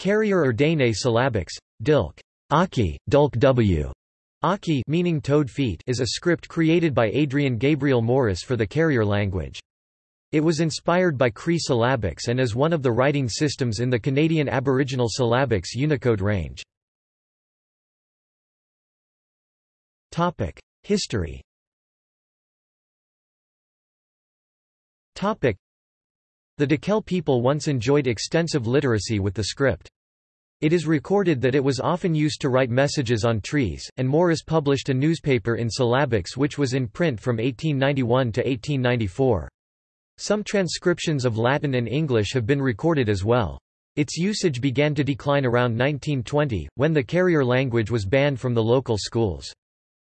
Carrier or Dene syllabics, Dilk Aki, Dulk W. Aki meaning toad feet is a script created by Adrien Gabriel Morice for the carrier language. It was inspired by Cree syllabics and is one of the writing systems in the Canadian Aboriginal syllabics Unicode range. History The Dakelh people once enjoyed extensive literacy with the script. It is recorded that it was often used to write messages on trees, and Morice published a newspaper in syllabics which was in print from 1891 to 1894. Some transcriptions of Latin and English have been recorded as well. Its usage began to decline around 1920, when the carrier language was banned from the local schools.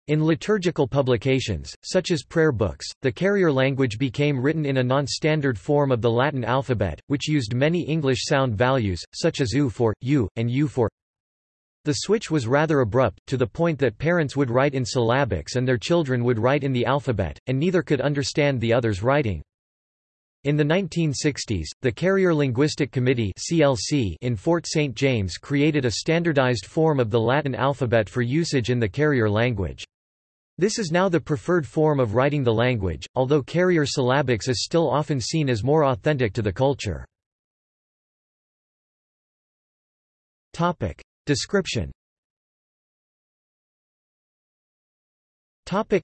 In liturgical publications, such as prayer books, the carrier language became written in a non-standard form of the Latin alphabet, which used many English sound values, such as u for, u, and u for. The switch was rather abrupt, to the point that parents would write in syllabics and their children would write in the alphabet, and neither could understand the other's writing. In the 1960s, the Carrier Linguistic Committee (CLC) in Fort St. James created a standardized form of the Latin alphabet for usage in the carrier language. This is now the preferred form of writing the language, although carrier syllabics is still often seen as more authentic to the culture. Topic. Description Topic.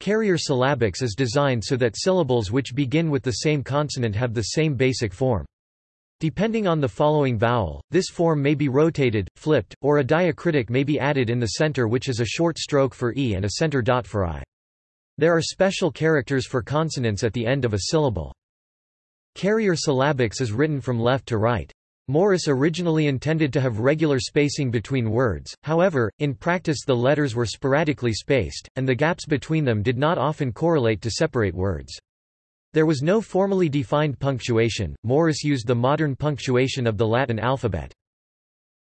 Carrier syllabics is designed so that syllables which begin with the same consonant have the same basic form. Depending on the following vowel, this form may be rotated, flipped, or a diacritic may be added in the center which is a short stroke for e and a center dot for i. There are special characters for consonants at the end of a syllable. Carrier syllabics is written from left to right. Morice originally intended to have regular spacing between words, however, in practice the letters were sporadically spaced, and the gaps between them did not often correlate to separate words. There was no formally defined punctuation, Morice used the modern punctuation of the Latin alphabet.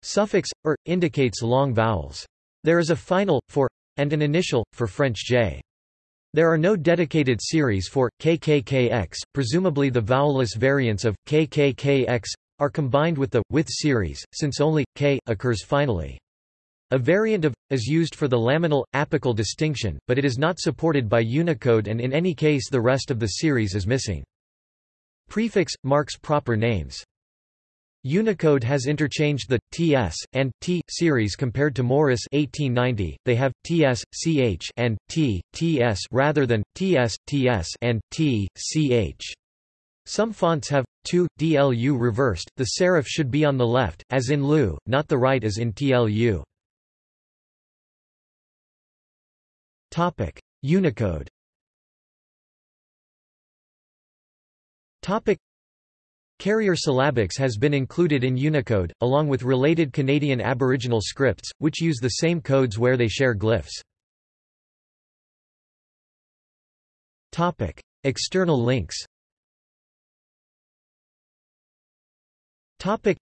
Suffix, er, indicates long vowels. There is a final, for, and an initial, for French j. There are no dedicated series for, kkkx, presumably the vowelless variants of, kkkx, are combined with the, with series, since only, k, occurs finally. A variant of is used for the laminal apical distinction, but it is not supported by Unicode and in any case the rest of the series is missing. Prefix marks proper names. Unicode has interchanged the ts and t series compared to Morice 1890. They have ts, ch and t, ts rather than ts, ts and t, ch. Some fonts have 2 dlu reversed. The serif should be on the left as in lu, not the right as in tlu. Topic: Unicode. Topic: Carrier syllabics has been included in Unicode, along with related Canadian Aboriginal scripts, which use the same codes where they share glyphs. Topic: External links. Topic: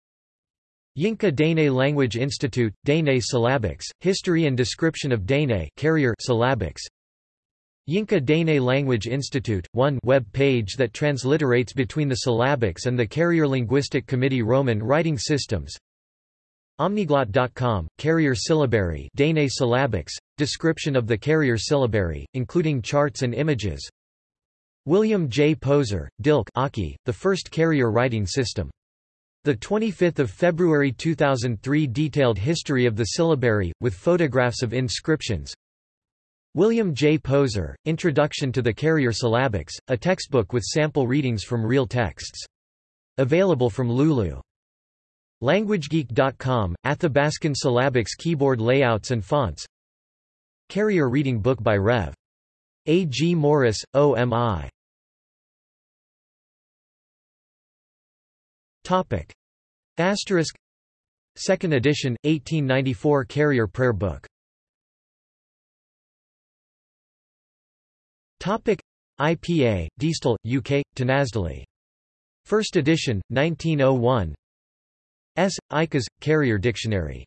Yinka Dene Language Institute, Dene Syllabics, History and Description of Dene carrier syllabics. Yinka Dene Language Institute, one web page that transliterates between the syllabics and the Carrier Linguistic Committee Roman writing systems. Omniglot.com, Carrier Syllabary Dene Syllabics, description of the carrier syllabary, including charts and images. William J. Poser, Dilk Aki, the first carrier writing system. The 25th of February 2003 detailed history of the syllabary, with photographs of inscriptions. William J. Poser, Introduction to the Carrier Syllabics, a textbook with sample readings from real texts. Available from Lulu. LanguageGeek.com, Athabascan syllabics keyboard layouts and fonts. Carrier reading book by Rev. A. G. Morice, OMI. Topic. Asterisk. Second edition, 1894 Carrier Prayer Book. Topic. IPA, Diestel, UK, Tinasdale. First edition, 1901 S. Icas, Carrier Dictionary